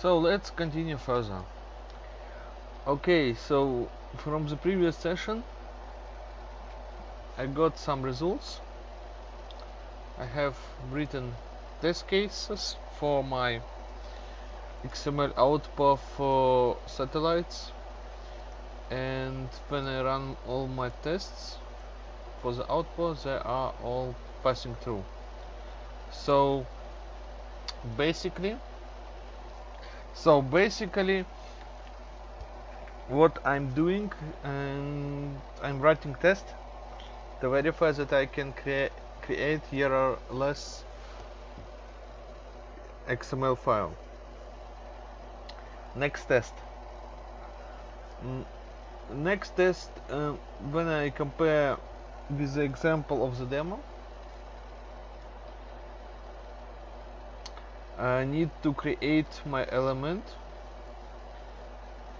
so let's continue further. Okay so from the previous session I got some results. I have written test cases for my XML output for satellites and when I run all my tests for the output they are all passing through. So basically so basically what I'm doing and I'm writing test. To verify that I can crea create errorless XML file. Next test. Next test uh, when I compare with the example of the demo I need to create my element.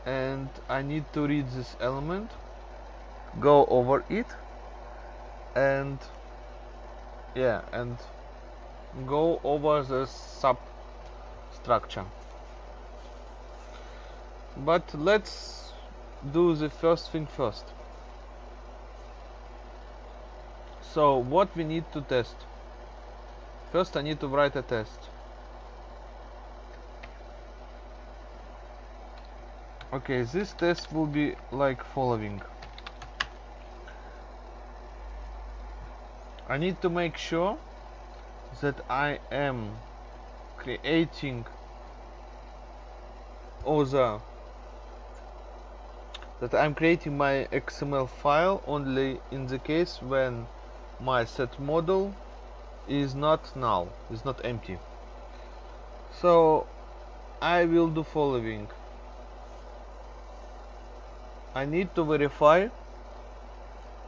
And I need to read this element. Go over it. And yeah and go over the substructure. But let's do the first thing first. So what we need to test? First I need to write a test okay this test will be like following I need to make sure that I am creating other that I'm creating my XML file only in the case when my set model is not null, is not empty. So I will do following. I need to verify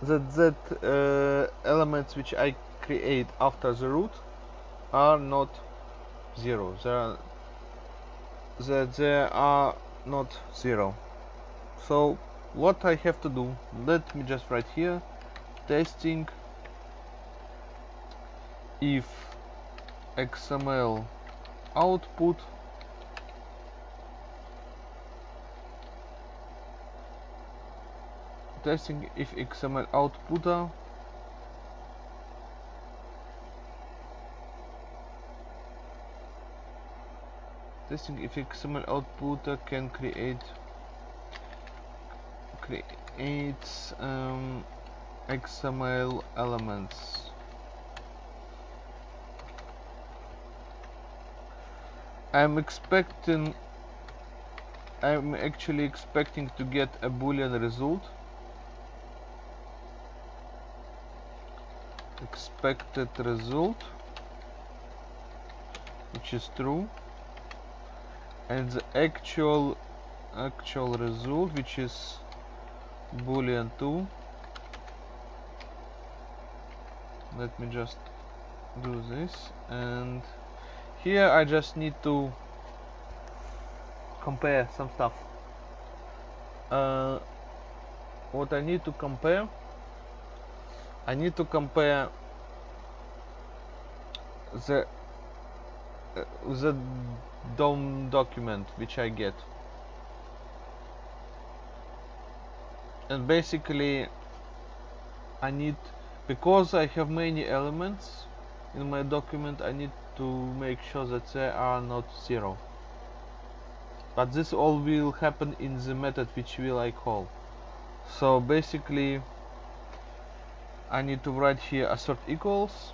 that that uh, elements which I create after the root are not zero. They are, that they are not zero. So what I have to do? Let me just write here testing if XML output testing if XML outputter testing if XML outputter can create creates um, XML elements. I'm expecting I'm actually expecting to get a boolean result expected result which is true and the actual actual result which is boolean 2 let me just do this and here I just need to compare some stuff. Uh, what I need to compare I need to compare the uh, the DOM document which I get. And basically I need because I have many elements in my document I need to make sure that they are not zero. But this all will happen in the method which will I call. So basically I need to write here assert equals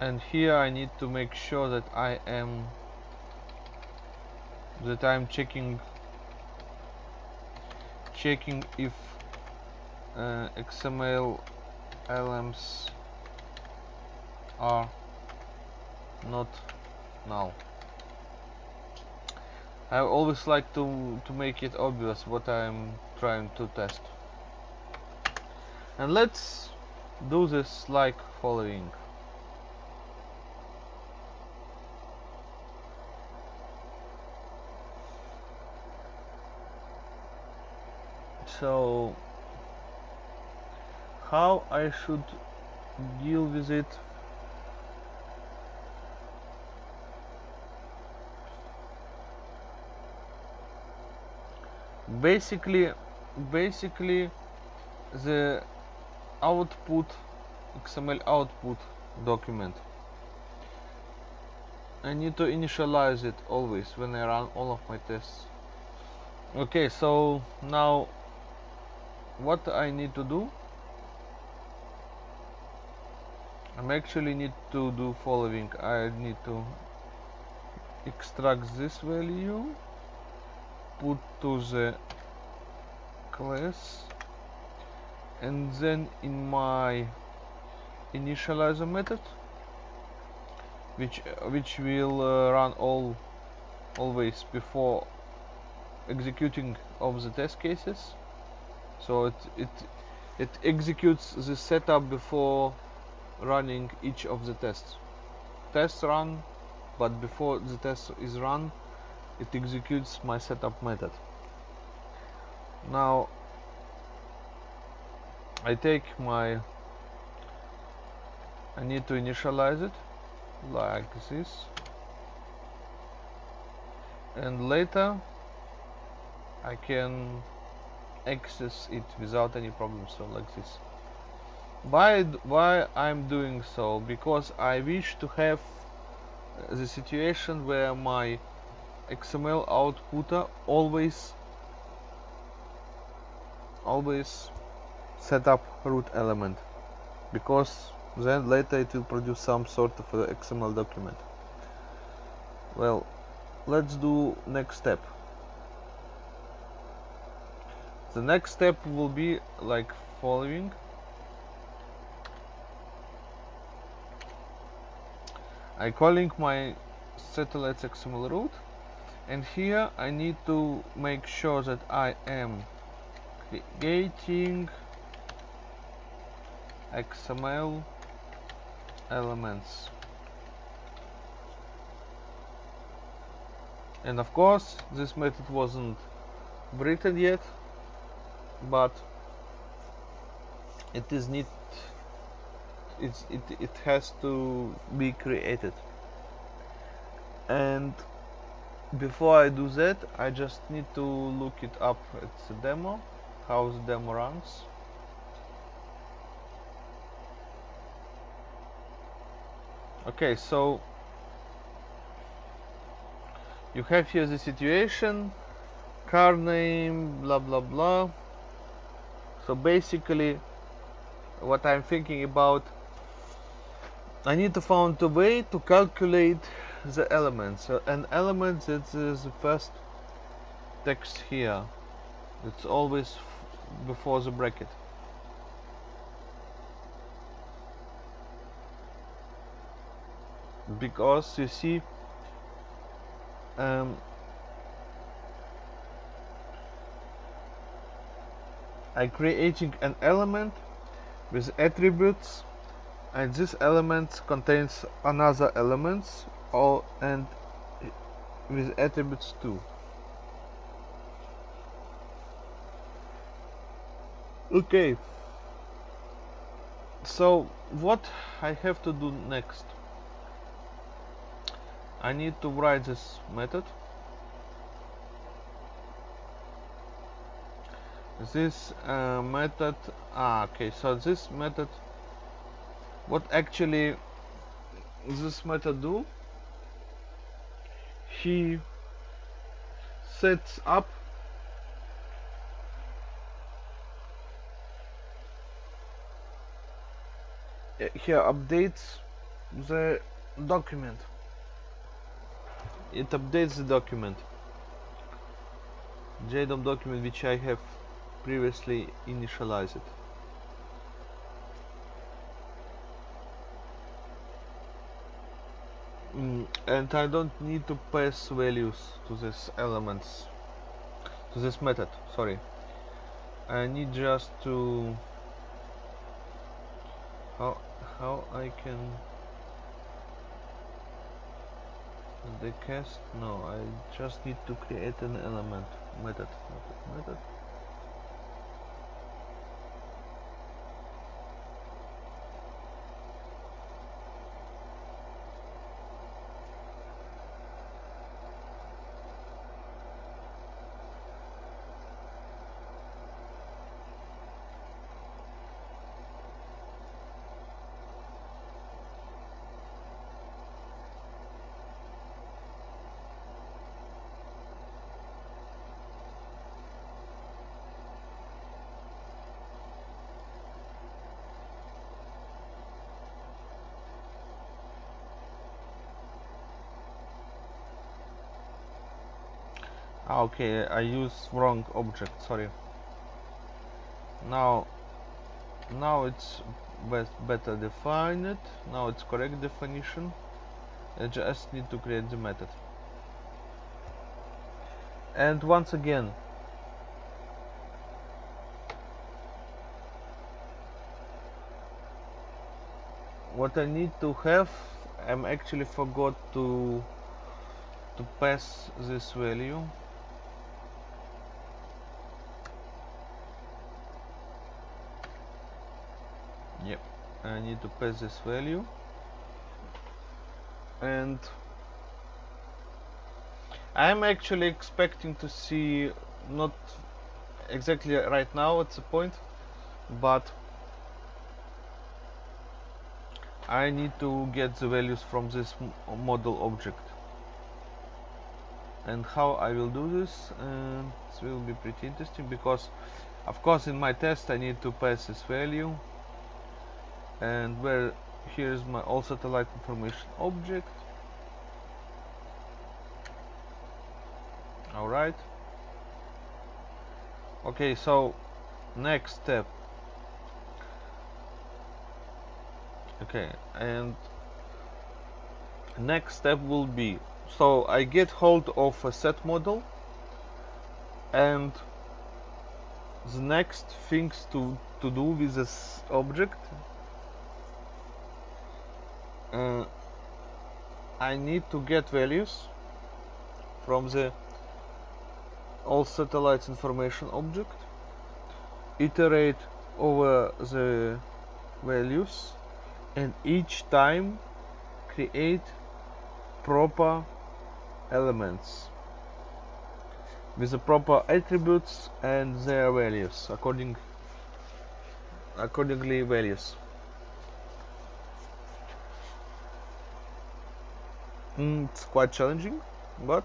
and here I need to make sure that I am that I'm checking checking if uh, XML elements are not null. I always like to, to make it obvious what I'm trying to test. And let's do this like following. So how I should deal with it? Basically basically the output XML output document. I need to initialize it always when I run all of my tests. Okay so now what I need to do? I'm actually need to do following. I need to extract this value put to the class and then in my initializer method which which will uh, run all always before executing of the test cases so it it it executes the setup before running each of the tests. Tests run but before the test is run it executes my setup method. Now I take my I need to initialize it like this. And later I can access it without any problems so like this. Why why I'm doing so? Because I wish to have uh, the situation where my XML outputter always always set up root element. Because then later it will produce some sort of XML document. Well let's do next step the next step will be like following. I calling my satellites XML root and here I need to make sure that I am creating XML elements. And of course this method wasn't written yet but it is need it's, it, it has to be created. And before I do that I just need to look it up. It's a demo how the demo runs. Okay so you have here the situation car name blah blah blah so basically what I'm thinking about I need to find a way to calculate the elements. So an element is the first text here. It's always before the bracket. Because you see um, I creating an element with attributes and this element contains another elements all and with attributes too. Okay. So what I have to do next? I need to write this method this uh, method ah, okay so this method what actually this method do? He sets up he updates the document. It updates the document. JDOM document which I have previously initialized. Mm, and I don't need to pass values to these elements to this method sorry. I need just to how how I can the cast no I just need to create an element method method method okay I use wrong object sorry. Now now it's best better defined now it's correct definition. I just need to create the method. And once again what I need to have I'm actually forgot to to pass this value yep I need to pass this value. And I'm actually expecting to see not exactly right now at the point but I need to get the values from this model object. And how I will do this uh, this will be pretty interesting because of course in my test I need to pass this value and where here's my all satellite information object. Alright okay so next step. Okay and next step will be so I get hold of a set model and the next things to to do with this object uh, I need to get values from the all satellites information object iterate over the values and each time create proper elements with the proper attributes and their values according accordingly values mm, it's quite challenging but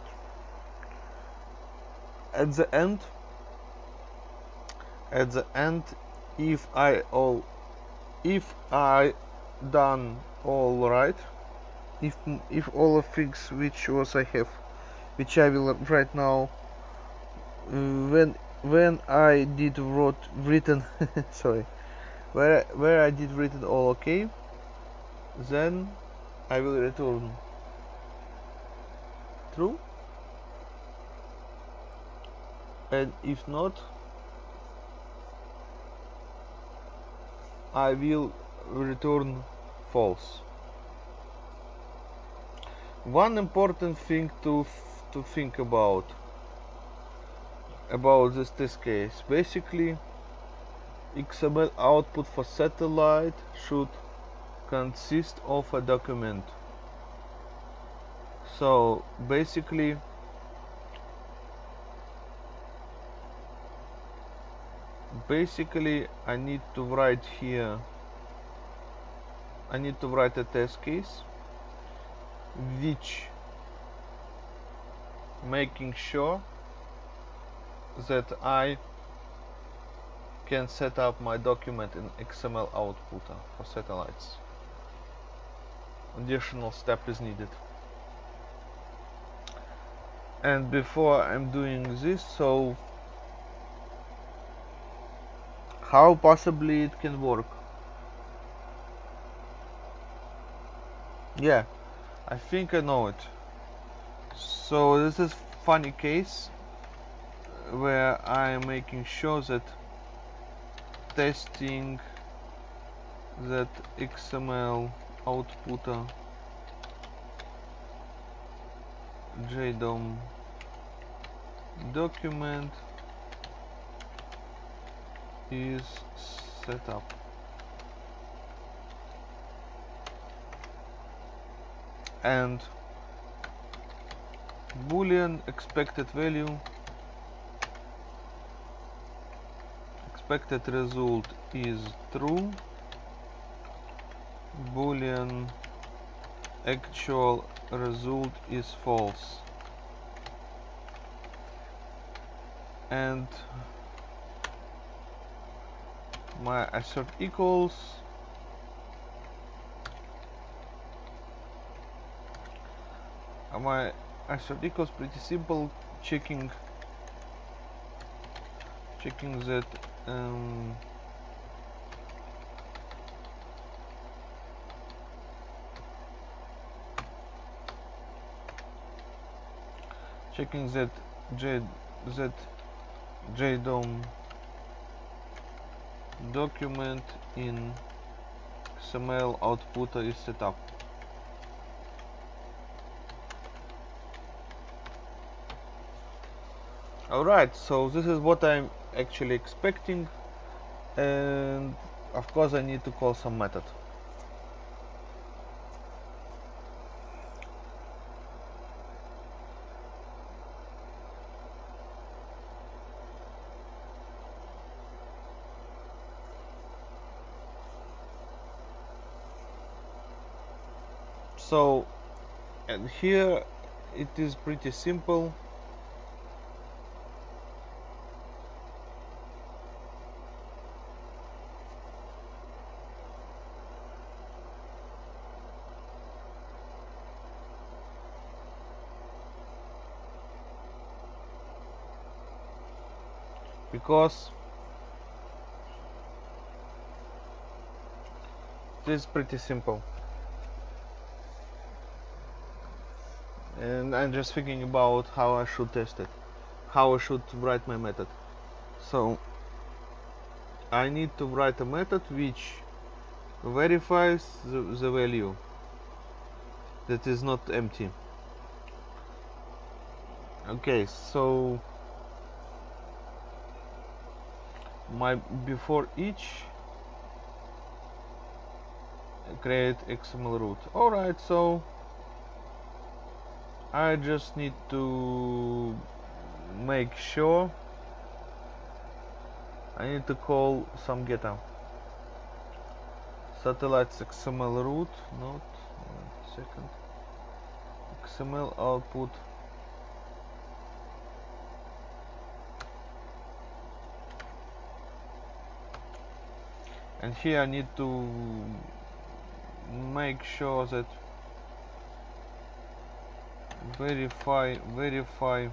at the end at the end if I all if I done all right if if all of things which was I have which I will right now when when I did wrote written sorry where where I did written all okay then I will return true. And if not I will return false. One important thing to to think about about this test case. Basically XML output for satellite should consist of a document so basically basically I need to write here I need to write a test case which making sure that I can set up my document in XML outputter for satellites. Additional step is needed. And before I'm doing this, so how possibly it can work? Yeah, I think I know it. So this is funny case where I am making sure that testing that XML outputter uh, JDOM document is set up. and boolean expected value expected result is true boolean actual result is false and my assert equals. My assert equals pretty simple checking checking that um, checking that J that JDOM document in XML output is set up. Alright, so this is what I'm actually expecting and of course I need to call some method. So and here it is pretty simple. Because this is pretty simple and I'm just thinking about how I should test it. How I should write my method. So I need to write a method which verifies the, the value that is not empty. Okay so my before each create XML root. Alright so I just need to make sure. I need to call some getter satellites XML root not second. XML output. And here I need to make sure that verify verify.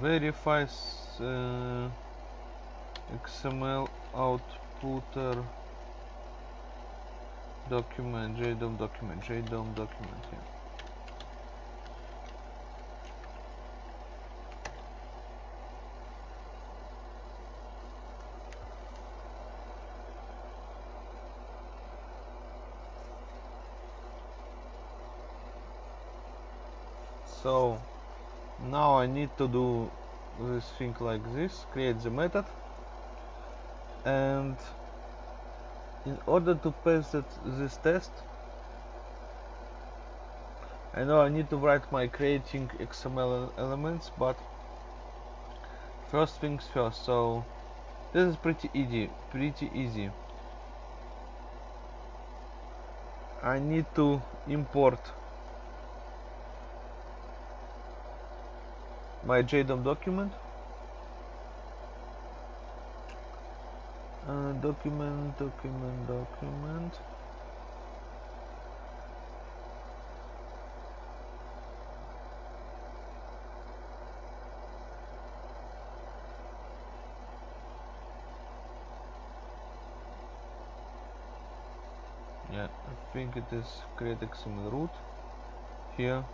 Verifies uh, XML outputter document JDOM document JDOM document here so now I need to do this thing like this create the method. And in order to pass this test I know I need to write my creating XML elements but first things first. So this is pretty easy pretty easy. I need to import my JDOM document. Uh, document document document. Yeah I think it is create XML root. Here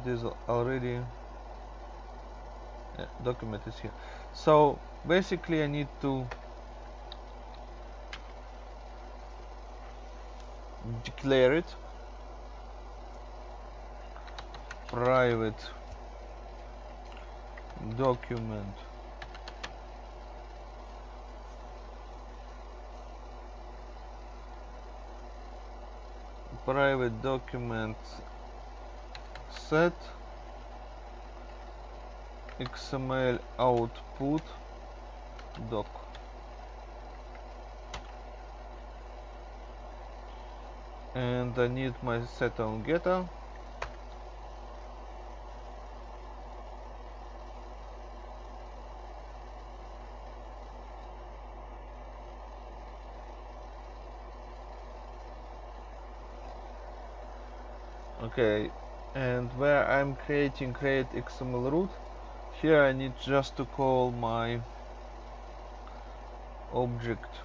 it is already yeah, document is here. So basically I need to declare it private document. Private document set XML output doc. And I need my set on getter okay and where I'm creating create XML root here I need just to call my object.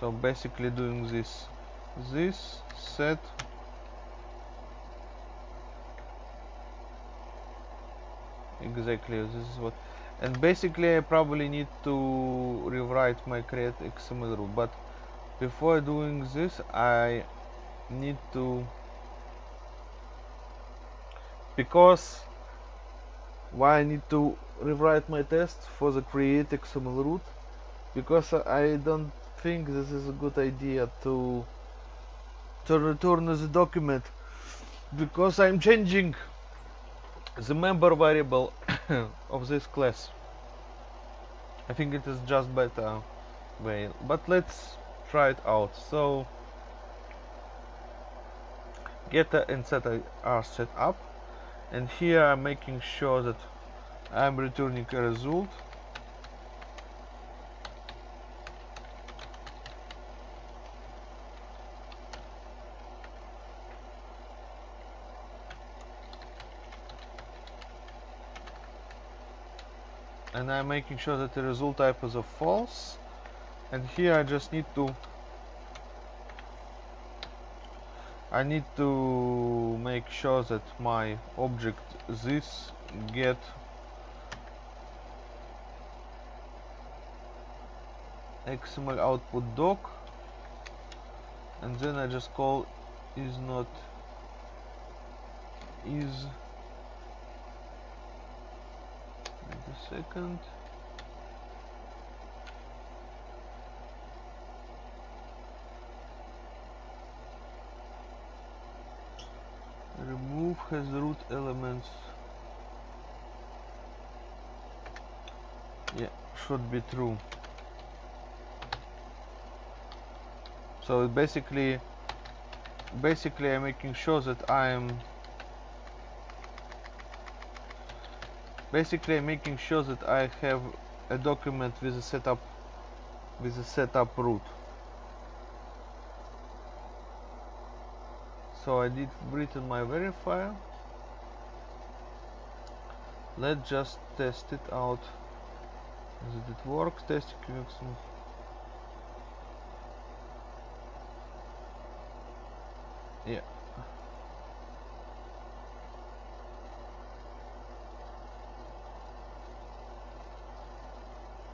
So basically doing this this set. Exactly this is what and basically I probably need to rewrite my create XML root but before doing this I need to because why I need to rewrite my test for the create XML root? Because I don't think this is a good idea to to return the document. Because I'm changing the member variable of this class. I think it is just better way. But let's try it out so getter and setter are set up and here I'm making sure that I'm returning a result. And I'm making sure that the result type is a false and here I just need to I need to make sure that my object this get XML output doc. And then I just call is not is a second remove has root elements. Yeah should be true. So basically basically I'm making sure that I'm basically I'm making sure that I have a document with a setup with a setup root so I did written my verifier. Let's just test it out. Does it work? Test QX yeah.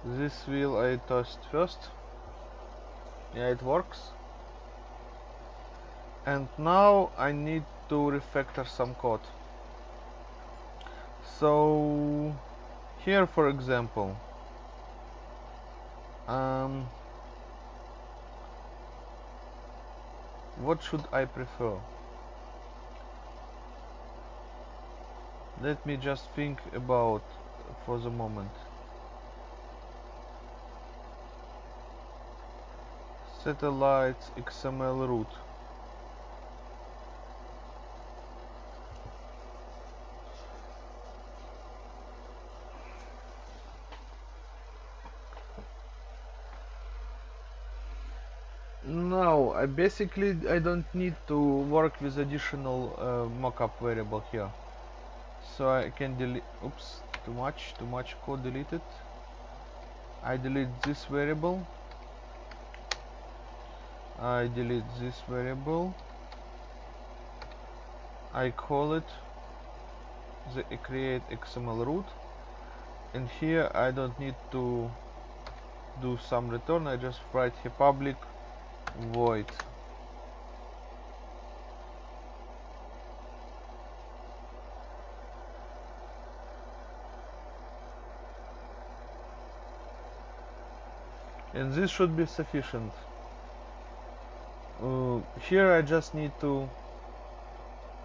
This wheel I test first. Yeah it works and now I need to refactor some code. So here for example um, what should I prefer? Let me just think about for the moment. Satellites XML root now I basically I don't need to work with additional uh, mockup variable here. So I can delete oops too much too much code deleted. I delete this variable. I delete this variable. I call it the create XML root. And here I don't need to do some return I just write here public void and this should be sufficient. Uh, here I just need to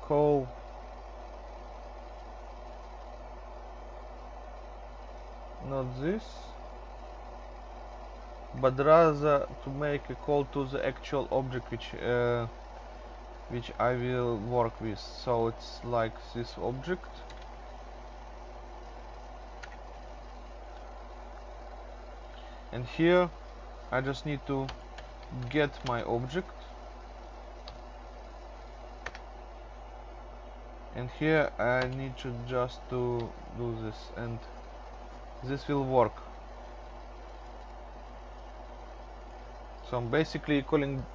call not this but rather to make a call to the actual object which uh, which I will work with. So it's like this object. And here I just need to get my object. And here I need to just to do this. And this will work. So I'm basically calling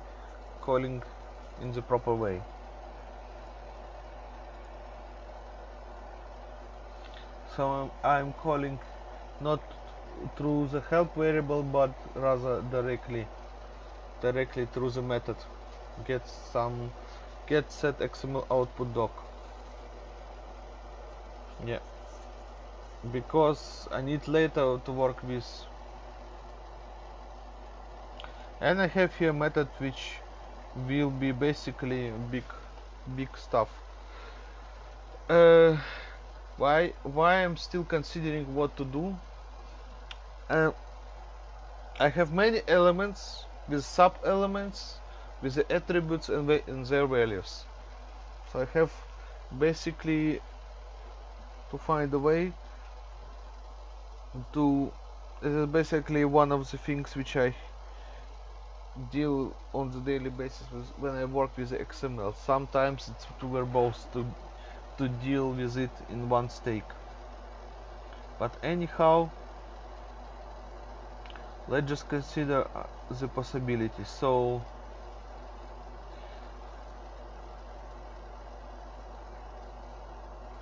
calling in the proper way. So I'm calling not through the help variable but rather directly directly through the method. Get some get set xml output doc. Yeah. Because I need later to work with. And I have here method which will be basically big big stuff. Uh, why why I'm still considering what to do I have many elements with sub elements with the attributes and, and their values. So I have basically to find a way to this is basically one of the things which I deal on the daily basis when I work with XML sometimes it's too verbose to to deal with it in one stake. But anyhow let's just consider uh, the possibility. So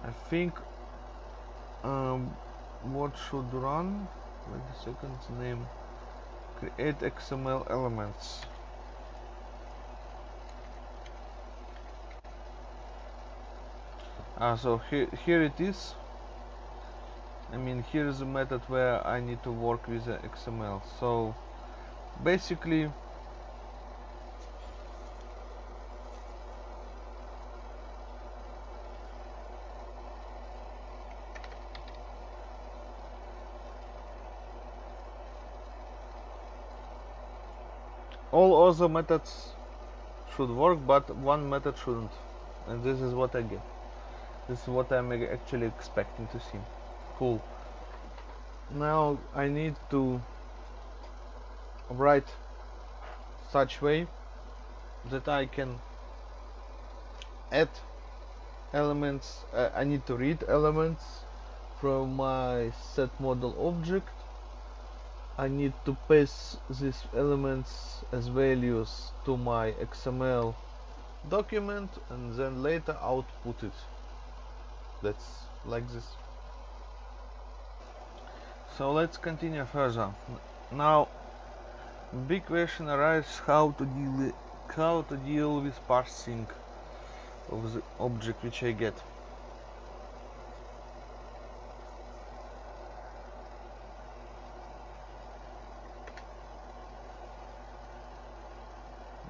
I think um, what should run? Wait a second name. Create XML elements. Ah so here, here it is I mean here is a method where I need to work with the XML so basically all other methods should work but one method shouldn't. And this is what I get. This is what I'm actually expecting to see cool. Now I need to write such way that I can add elements uh, I need to read elements from my set model object. I need to pass these elements as values to my XML document and then later output it. That's like this so let's continue further. Now big question arises how to deal how to deal with parsing of the object which I get.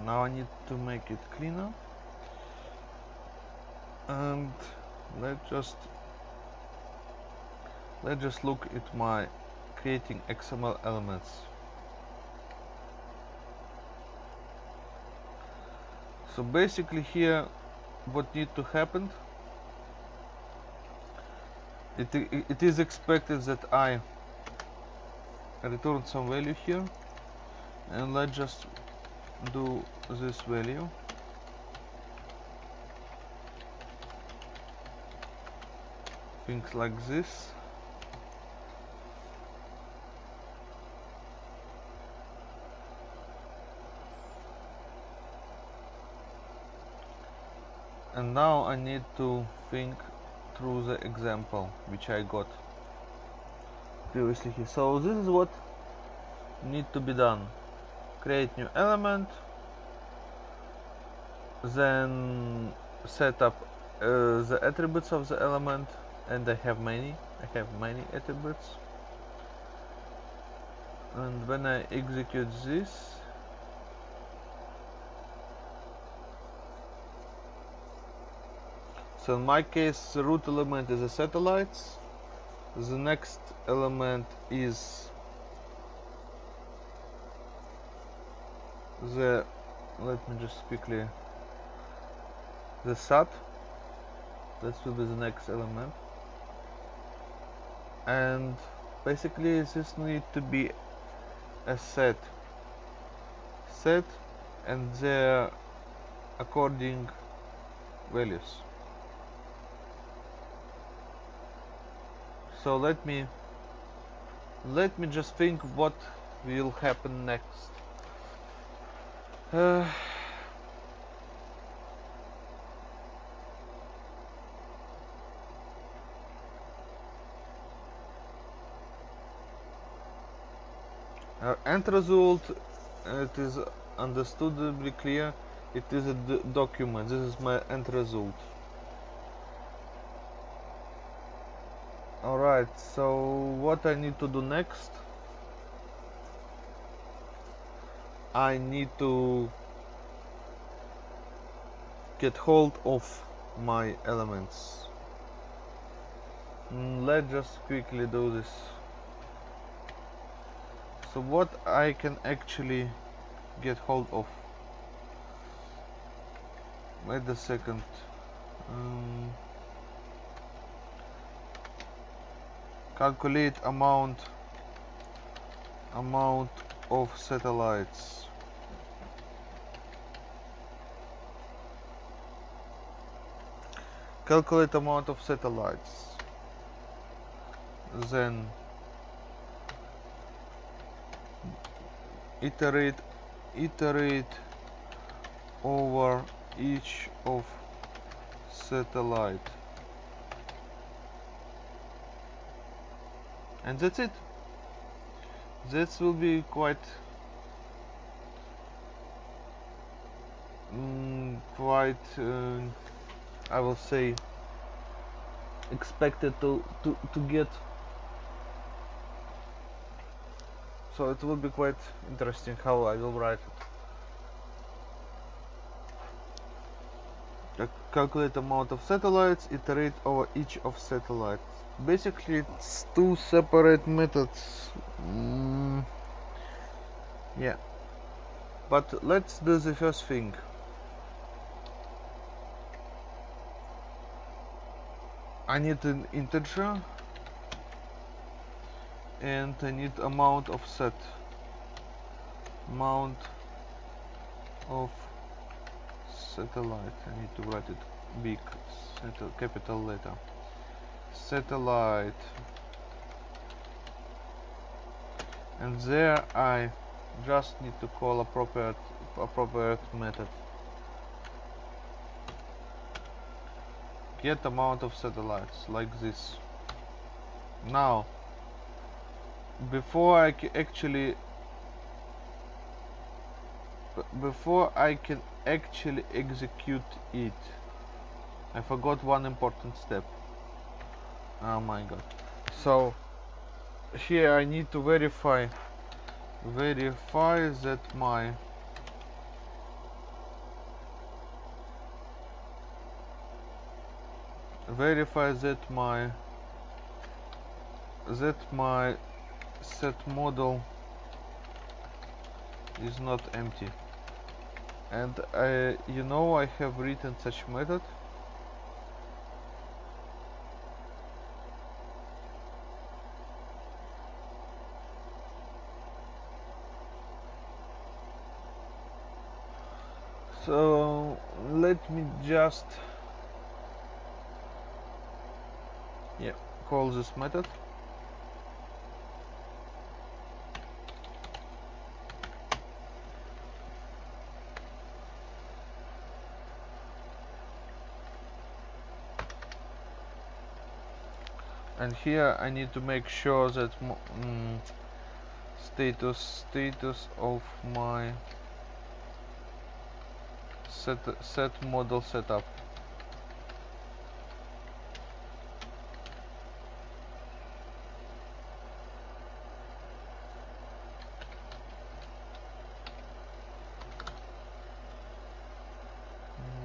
Now I need to make it cleaner. And let's just let's just look at my creating XML elements. So basically here what need to happen? It, it is expected that I return some value here. And let's just do this value. Things like this and now I need to think through the example which I got previously here. So this is what need to be done. Create new element then set up uh, the attributes of the element and I have many I have many attributes. And when I execute this so in my case the root element is the satellites. The next element is the let me just quickly the sat that will be the next element. And basically this need to be a set. Set and their according values so let me let me just think what will happen next. Uh, uh, end result it is understandably clear it is a document. This is my end result alright so what I need to do next? I need to get hold of my elements. Mm, let's just quickly do this. So what I can actually get hold of? Wait a second. Um, calculate amount amount of satellites. Calculate amount of satellites. Then iterate iterate over each of satellite and that's it this will be quite mm, quite uh, I will say expected to, to, to get so it will be quite interesting how I will write it. Calculate amount of satellites, iterate over each of satellites. Basically it's two separate methods. Mm, yeah. But let's do the first thing. I need an integer and I need amount of set amount of satellite I need to write it big. Capital letter. Satellite. And there I just need to call appropriate appropriate method. Get amount of satellites like this. Now before I actually before I can actually execute it. I forgot one important step. Oh my god. So here I need to verify verify that my verify that my that my set model is not empty and I, you know I have written such method. So let me just yeah call this method and here I need to make sure that mm, status status of my set set model setup.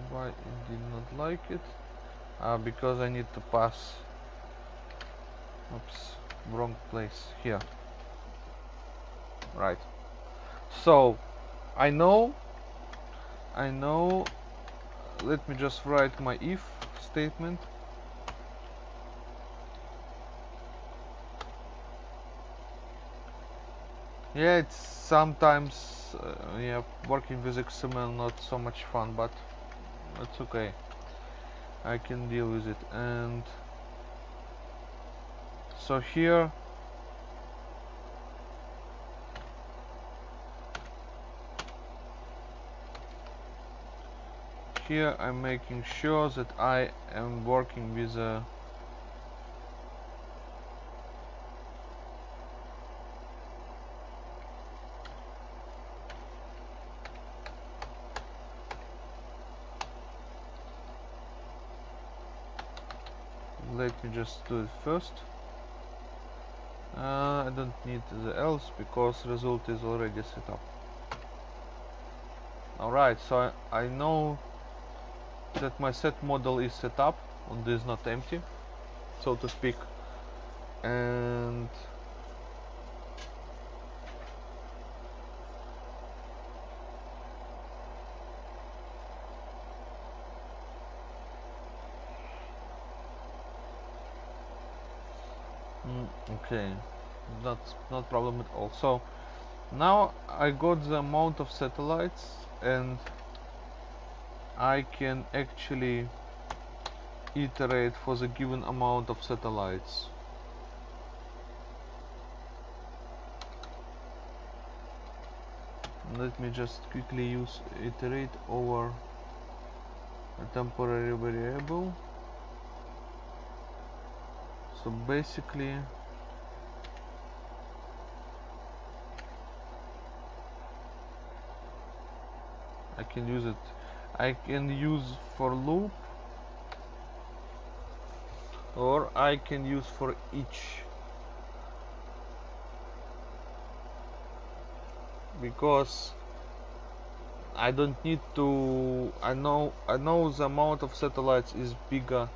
Why it did not like it? Uh, because I need to pass oops wrong place here. Right. So I know I know let me just write my if statement. Yeah it's sometimes uh, yeah working with XML not so much fun but that's okay. I can deal with it. And so here here I'm making sure that I am working with a let me just do it first uh, I don't need the else because result is already set up. Alright so I, I know that my set model is set up and is not empty so to speak. And okay that's not problem at all so now I got the amount of satellites and I can actually iterate for the given amount of satellites. Let me just quickly use iterate over a temporary variable. So basically I can use it. I can use for loop or I can use for each. Because I don't need to I know I know the amount of satellites is bigger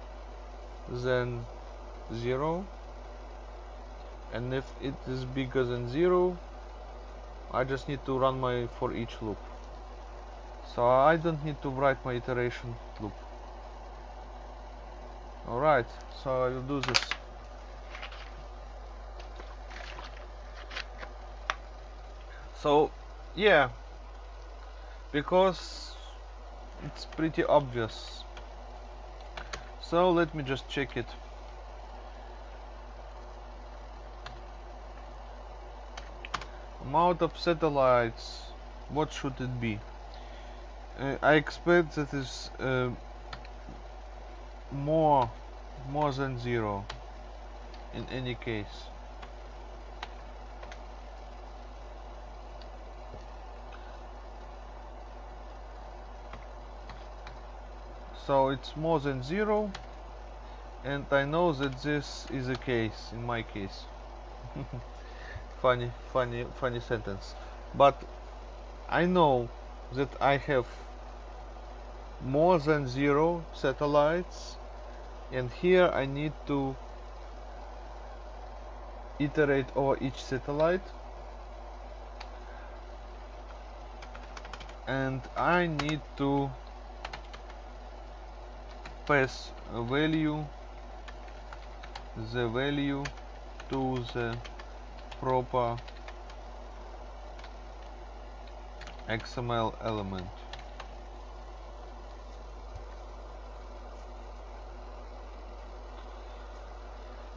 than zero. And if it is bigger than zero I just need to run my for each loop. So I don't need to write my iteration loop. Alright so I will do this. So yeah. Because it's pretty obvious. So let me just check it amount of satellites what should it be? Uh, I expect that is uh, more more than zero in any case. So it's more than zero and I know that this is a case in my case funny funny funny sentence. But I know that I have more than zero satellites and here I need to iterate over each satellite. And I need to pass a value the value to the proper XML element.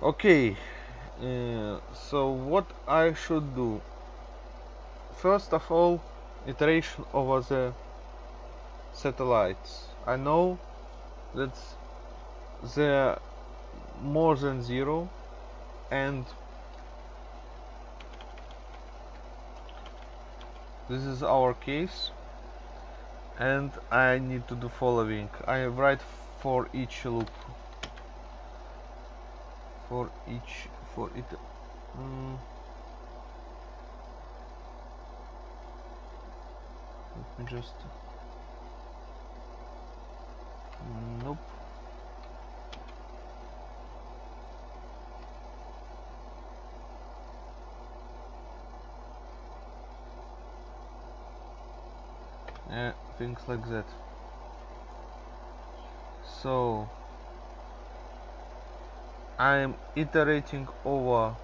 Okay uh, so what I should do? First of all iteration over the satellites. I know that they're more than zero and this is our case and I need to do following. I write for each loop. For each for it um, let me just nope yeah things like that. So I'm iterating over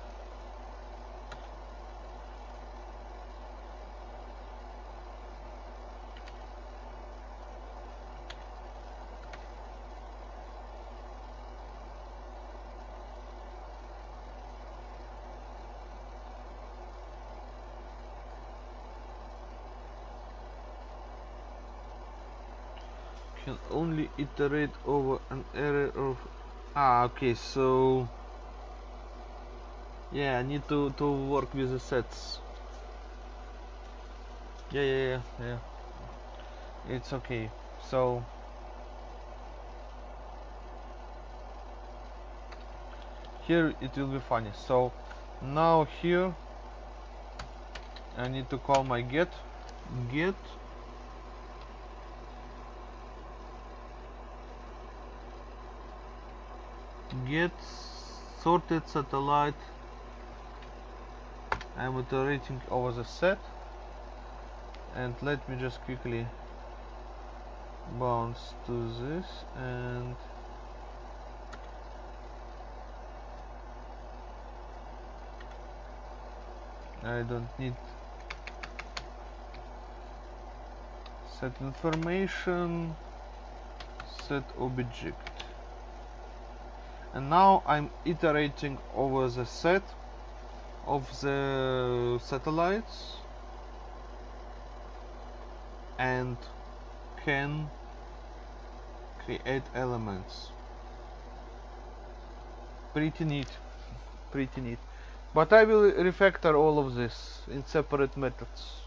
can only iterate over an array of ah okay so yeah I need to to work with the sets. Yeah yeah yeah yeah. It's okay. So here it will be funny. So now here I need to call my get get get sorted satellite. I'm iterating over the set. And let me just quickly bounce to this and I don't need set information set object and now I'm iterating over the set of the satellites. And can create elements. Pretty neat. Pretty neat. But I will refactor all of this in separate methods.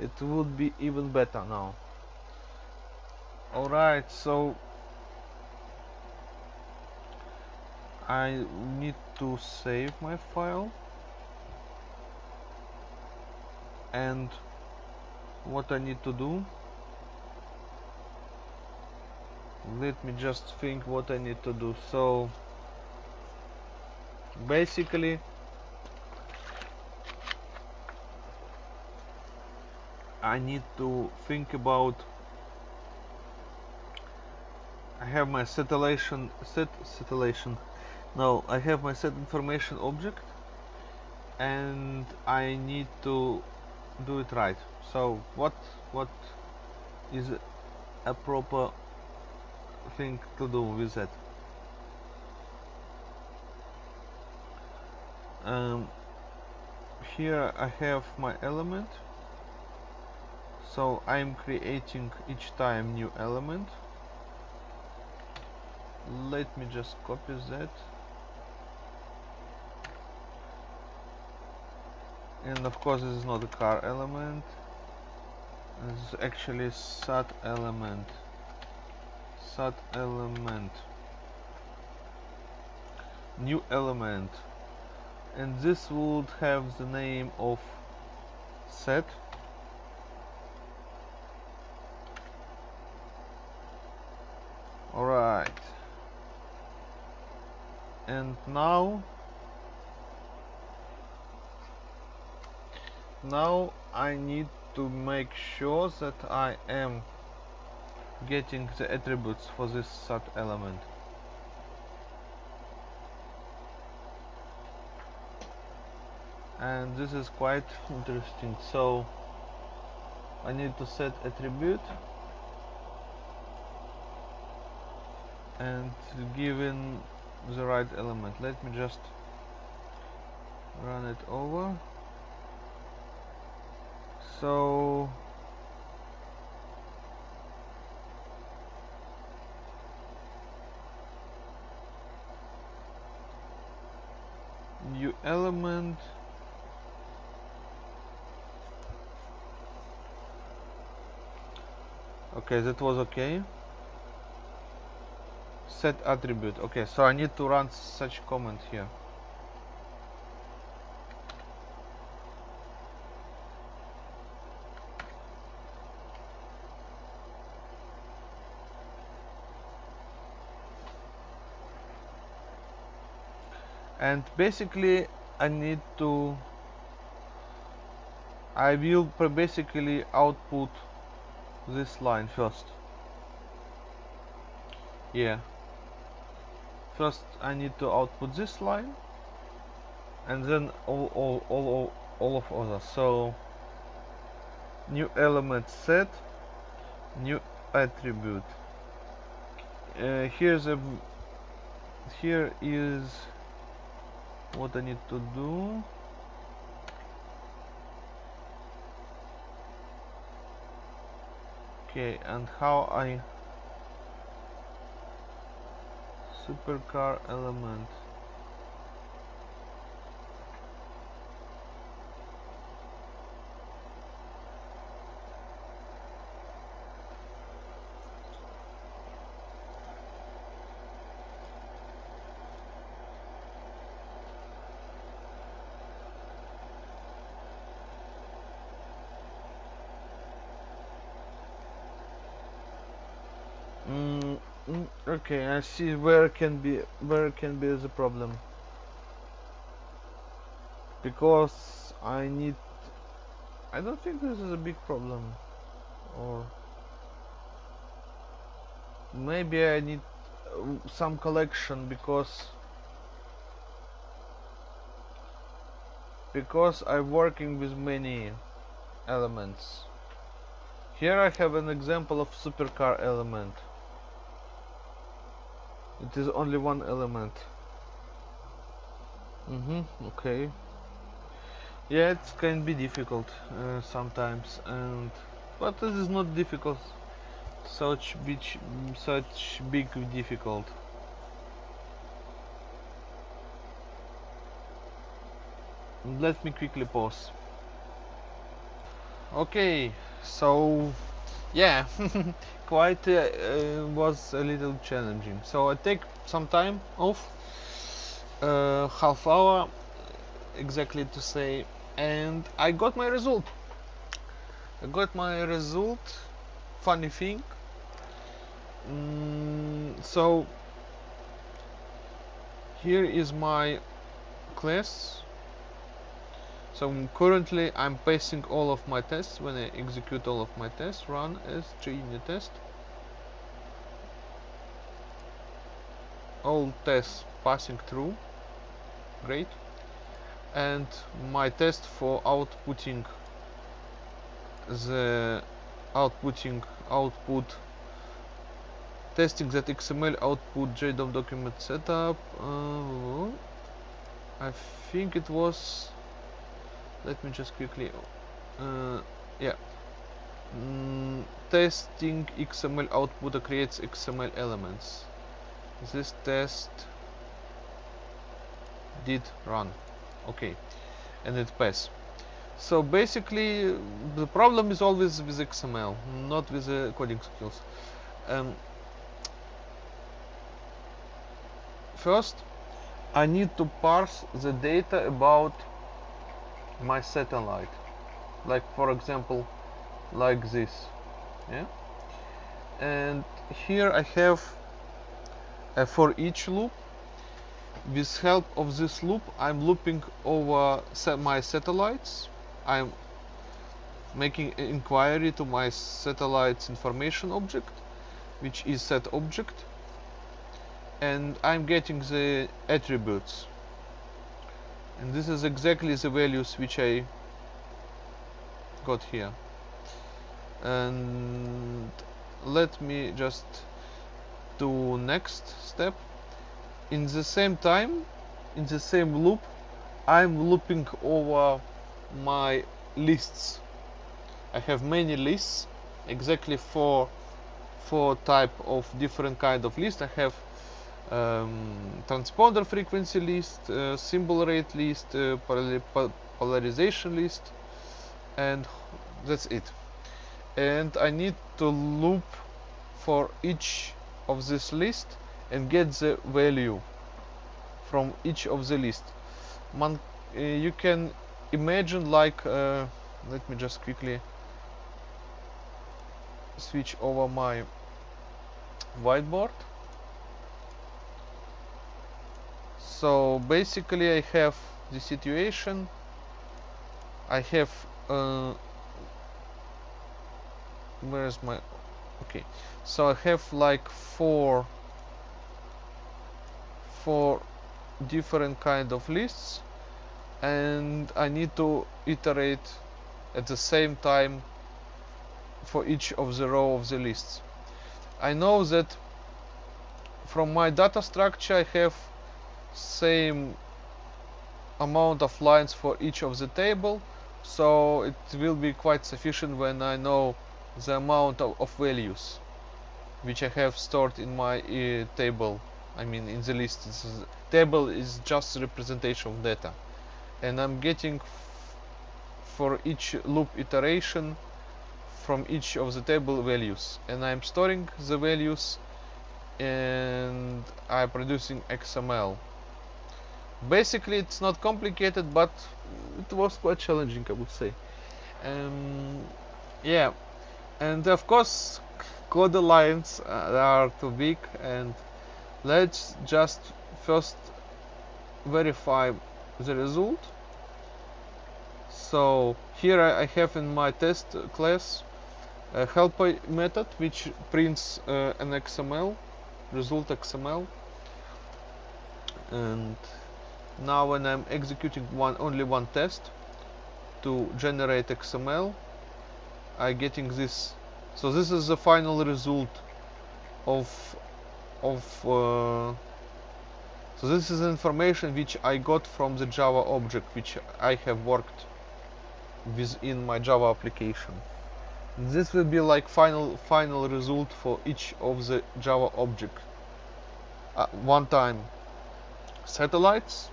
It would be even better now. Alright so I need to save my file. And what I need to do? Let me just think what I need to do. So basically I need to think about I have my satellation set satellation now I have my set information object and I need to do it right. So what what is a proper thing to do with that? Um, here I have my element. So I'm creating each time new element. Let me just copy that and of course this is not a car element. This is actually sat element. Sat element. New element. And this would have the name of set. Alright. And now now I need to make sure that I am getting the attributes for this sub element. And this is quite interesting. So I need to set attribute and given the right element. Let me just run it over so new element. Okay that was okay. Set attribute. Okay so I need to run such command here and basically I need to I will basically output this line first. Yeah. First I need to output this line and then all, all, all, all, of others. So new element set new attribute. Uh, here's a here is what I need to do? Okay and how I? Supercar element. Okay, I see where can be where can be the problem. Because I need I don't think this is a big problem or maybe I need uh, some collection because because I'm working with many elements. Here I have an example of supercar element. It is only one element. Mm-hmm, okay. Yeah, it can be difficult uh, sometimes, and but it is not difficult. Such big, such big difficult. Let me quickly pause. Okay, so yeah quite uh, was a little challenging. So I take some time off uh, half hour exactly to say and I got my result. I got my result funny thing. Mm, so here is my class so currently I'm passing all of my tests. When I execute all of my tests run as JUnit test. All tests passing through. Great. And my test for outputting the outputting output testing that XML output JDOM document setup uh, I think it was let me just quickly uh, yeah. Mm, testing XML output creates XML elements. This test did run. Okay. And it passed. So basically the problem is always with XML not with the coding skills. Um, first I need to parse the data about my satellite. Like for example like this. Yeah? And here I have a for each loop with help of this loop I'm looping over my satellites. I'm making inquiry to my satellites information object which is set object. And I'm getting the attributes and this is exactly the values which I got here. And let me just do next step. In the same time in the same loop I'm looping over my lists. I have many lists exactly four four type of different kind of list. I have um, transponder frequency list, uh, symbol rate list, uh, polarization list, and that's it. And I need to loop for each of this list and get the value from each of the list. Man, uh, you can imagine like, uh, let me just quickly switch over my whiteboard. So basically I have the situation. I have uh, where's my okay. So I have like four four different kind of lists and I need to iterate at the same time for each of the row of the lists. I know that from my data structure I have same amount of lines for each of the table so it will be quite sufficient when I know the amount of, of values which I have stored in my uh, table. I mean in the list. Is- table is just representation of data. And I'm getting for each loop iteration from each of the table values. And I'm storing the values and I'm producing XML basically it's not complicated but it was quite challenging I would say. Um, yeah. And of course code lines are too big and let's just first verify the result. So here I I have in my test class a helper method which prints uh, an XML result XML and now when I'm executing one only one test to generate XML I getting this. So this is the final result of of uh, so this is information which I got from the Java object which I have worked within my Java application. This will be like final final result for each of the Java object. Uh, one time. Satellites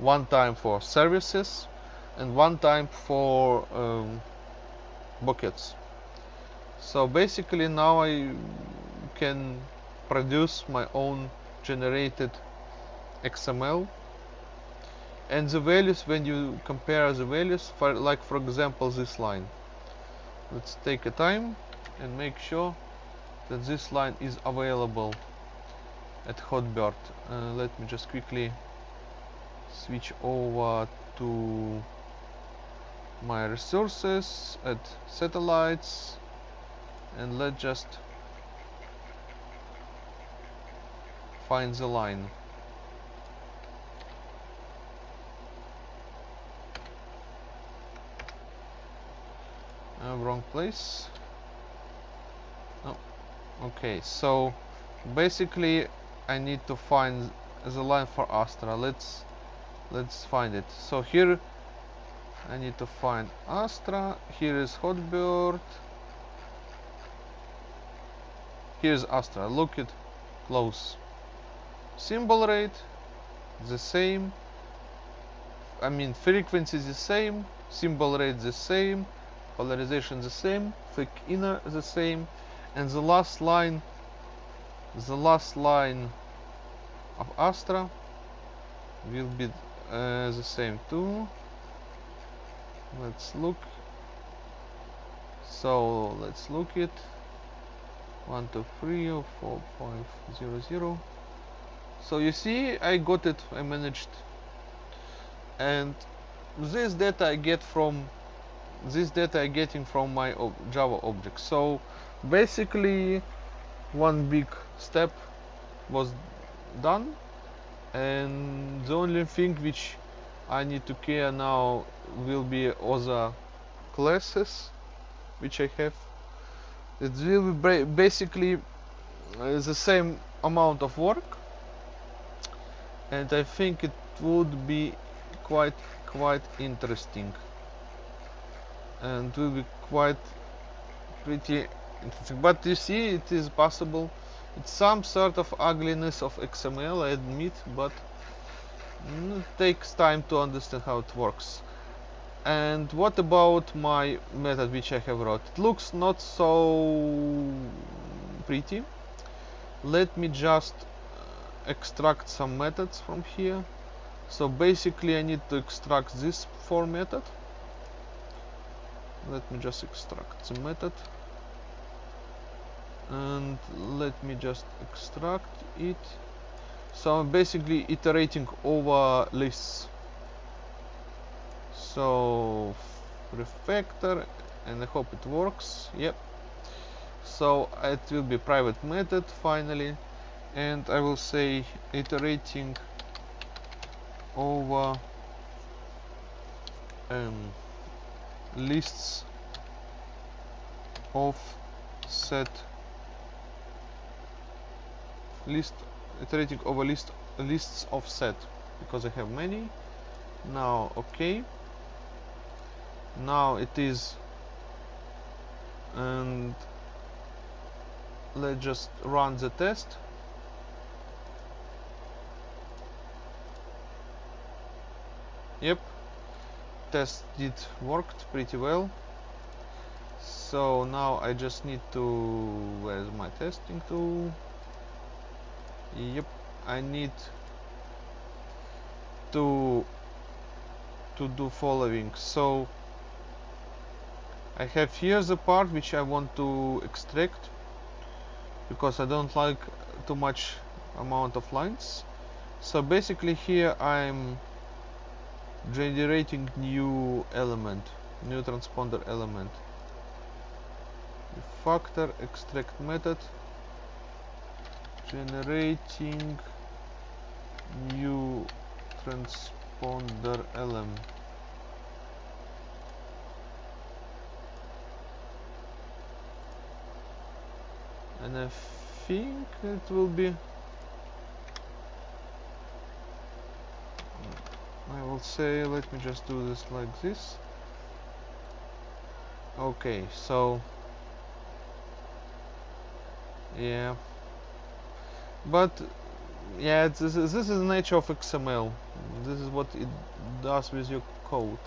one time for services and one time for um, buckets. So basically now I can produce my own generated XML and the values when you compare the values for like for example this line. Let's take a time and make sure that this line is available at Hotbird. Uh, let me just quickly switch over to my resources at satellites and let's just find the line. Uh, wrong place. Oh okay so basically I need to find the line for Astra. Let's let's find it. So here I need to find Astra. Here is Hotbird. Here's Astra. Look it close. Symbol rate the same. I mean frequency the same symbol rate the same polarization the same FEC inner the same. And the last line the last line of Astra will be uh, the same too. Let's look. So let's look it. One two three or four five zero zero. So you see I got it I managed. And this data I get from this data I getting from my ob Java object. So basically one big step was done and the only thing which I need to care now will be other classes which I have. It will be basically uh, the same amount of work. And I think it would be quite quite interesting. And will be quite pretty interesting. But you see it is possible it's some sort of ugliness of XML I admit but mm, it takes time to understand how it works. And what about my method which I have wrote? It looks not so pretty. Let me just uh, extract some methods from here. So basically I need to extract this for method. Let me just extract the method and let me just extract it. So I'm basically iterating over lists. So refactor and I hope it works. Yep. So it will be private method finally. And I will say iterating over um, lists of set list iterating over list lists of set because I have many. Now okay. Now it is and let's just run the test. Yep. Test did worked pretty well. So now I just need to where's my testing tool? Yep I need to to do following. So I have here the part which I want to extract because I don't like too much amount of lines. So basically here I'm generating new element new transponder element. Factor extract method generating new transponder element. And I think it will be I will say let me just do this like this. Okay so yeah but yeah this is, this is the nature of XML this is what it does with your code.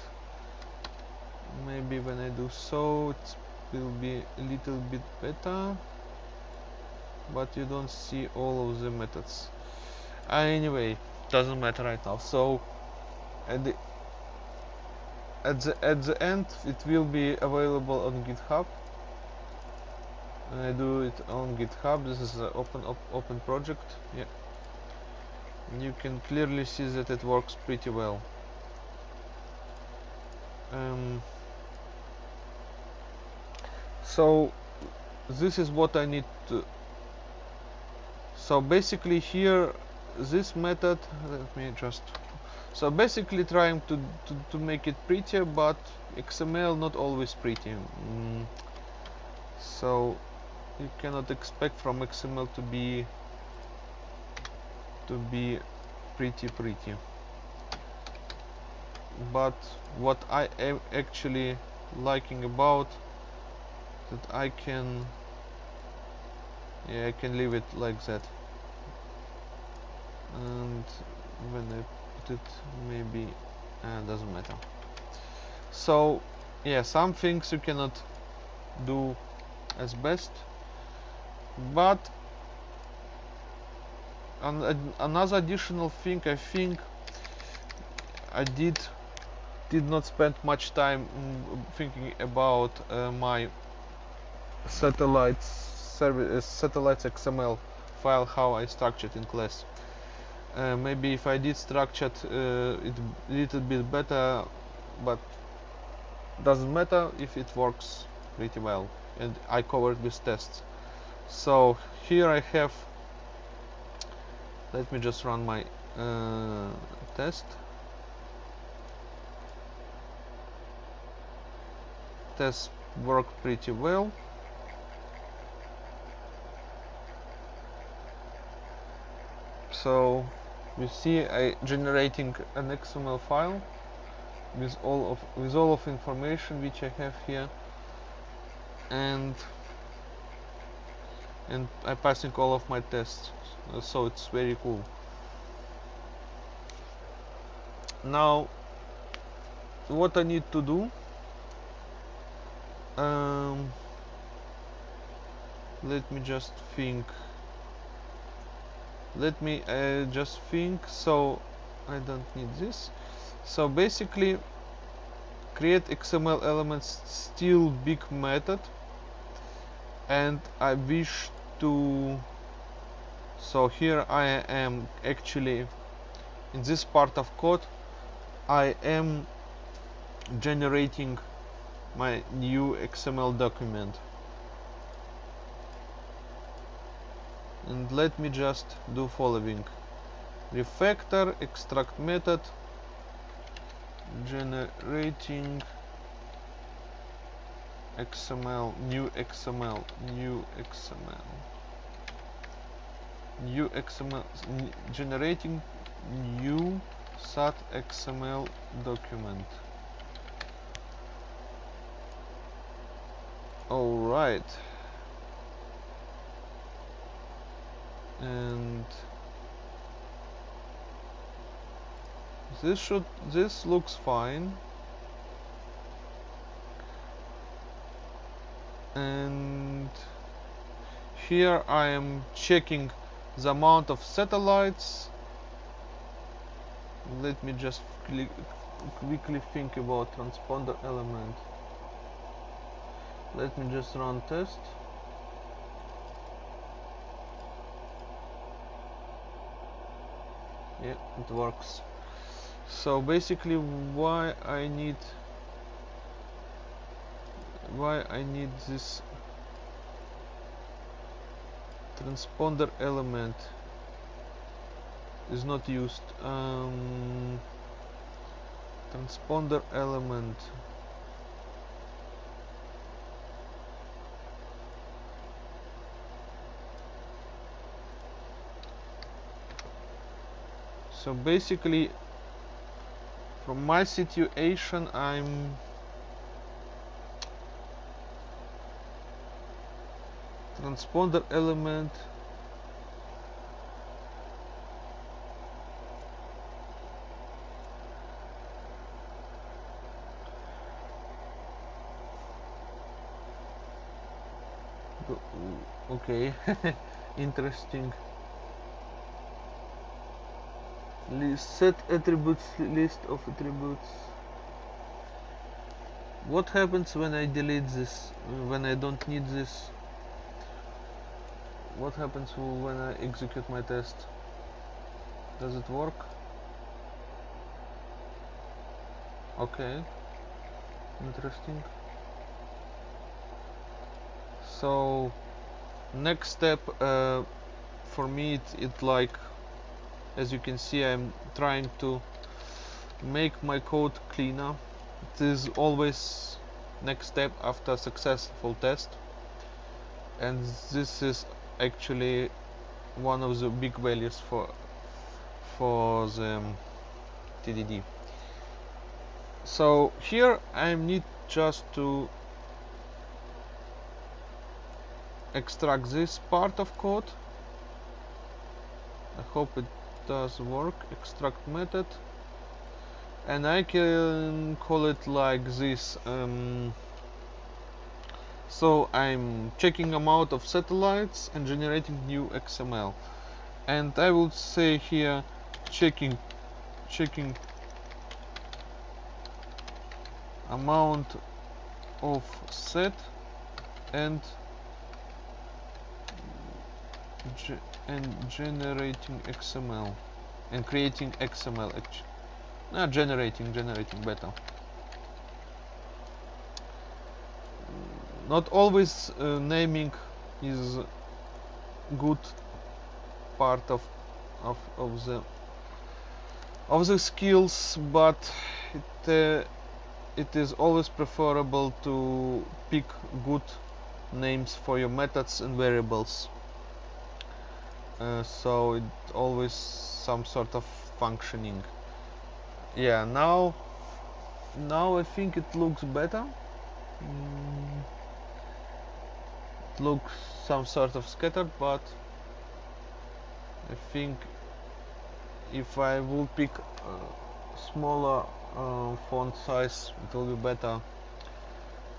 Maybe when I do so it will be a little bit better. But you don't see all of the methods. Uh, anyway doesn't matter right now. So at the at the at the end it will be available on github and I do it on github. This is an open op open project. Yeah. You can clearly see that it works pretty well. Um, so this is what I need to so basically here this method let me just so basically trying to, to, to make it prettier but XML not always pretty. Mm. so you cannot expect from XML to be to be pretty pretty. But what I am actually liking about that I can yeah I can leave it like that. And when I put it maybe uh, doesn't matter. So yeah some things you cannot do as best but an, another additional thing I think I did did not spend much time thinking about uh, my satellites service uh, satellites XML file how I structured in class. Uh, maybe if I did structured uh, it a little bit better, but doesn't matter if it works pretty well and I covered with tests. So here I have. Let me just run my uh, test. Test worked pretty well. so you see I generating an XML file with all of with all of information which I have here and and I'm passing all of my tests. So it's very cool. Now what I need to do um, let me just think. Let me uh, just think. So I don't need this. So basically create XML elements still big method and I wish to so here I am actually in this part of code. I am generating my new XML document. And let me just do following. Refactor extract method generating XML new XML new XML new XML generating new sat XML document. All right and this should this looks fine and here I am checking the amount of satellites. Let me just quickly think about transponder element. Let me just run test. Yeah it works. So basically why I need why I need this transponder element is not used. Um, transponder element. So basically from my situation I'm transponder element. Okay interesting. List set attributes list of attributes. What happens when I delete this when I don't need this what happens when I execute my test? Does it work? Okay. Interesting. So next step uh, for me it, it like as you can see I'm trying to make my code cleaner. It is always next step after successful test. And this is actually one of the big values for for the um, TDD so here I need just to extract this part of code. I hope it does work. Extract method. And I can call it like this um, so I'm checking amount of satellites and generating new XML and I will say here checking checking amount of set and and generating XML and creating XML actually generating generating better not always uh, naming is good part of, of of the of the skills but it uh, it is always preferable to pick good names for your methods and variables. Uh, so it always some sort of functioning. Yeah now now I think it looks better. Mm, looks some sort of scattered but I think if I will pick smaller uh, font size it will be better.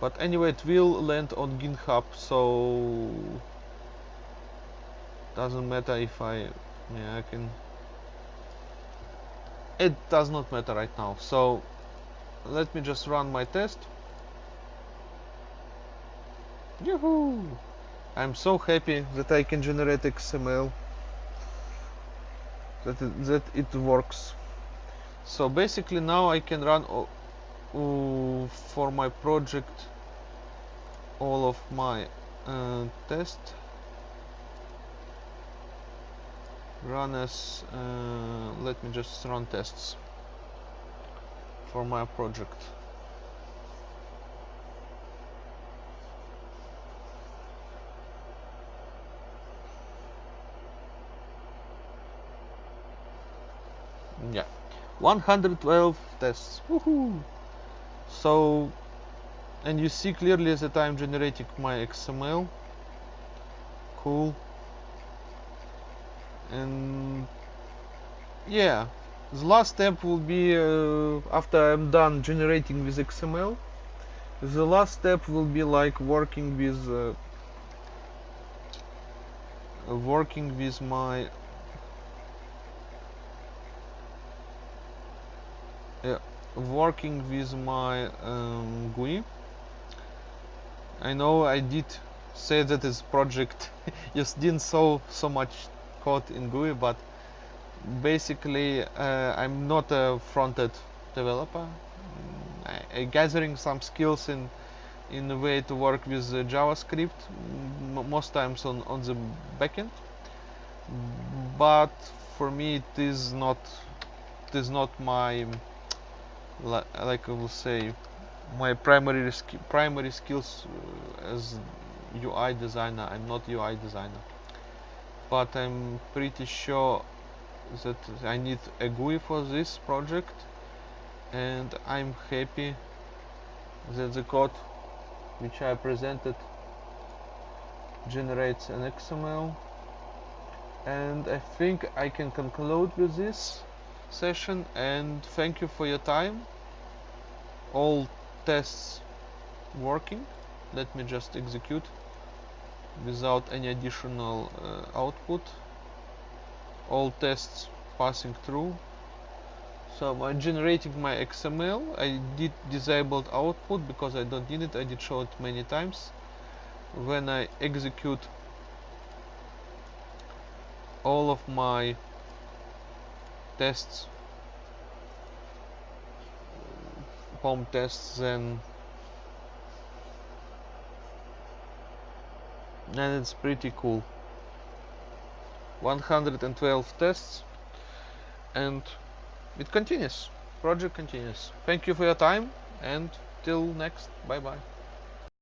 But anyway it will land on github so doesn't matter if I yeah I can it does not matter right now. So let me just run my test Yahoo! I'm so happy that I can generate XML that it, that it works. So basically now I can run uh, for my project all of my uh, test run as uh, let me just run tests for my project yeah 112 tests. Woohoo! So and you see clearly that I'm generating my XML cool. And yeah. The last step will be uh, after I'm done generating with XML the last step will be like working with uh, working with my yeah, working with my um, GUI I. Know I did say that this project just didn't saw so much code in GUI but basically uh, I'm not a front-end developer. I, I gathering some skills in in the way to work with uh, JavaScript most times on on the backend. But for me it is not it is not my like I will say my primary primary skills uh, as UI designer I'm not UI designer. But I'm pretty sure that I need a GUI for this project and I'm happy that the code which I presented generates an XML and I think I can conclude with this session and thank you for your time. All tests working. Let me just execute without any additional uh, output. All tests passing through. So I'm generating my XML I did disabled output because I don't need it. I did show it many times. When I execute all of my tests. POM tests then and it's pretty cool. 112 tests and it continues. Project continues. Thank you for your time and till next. Bye bye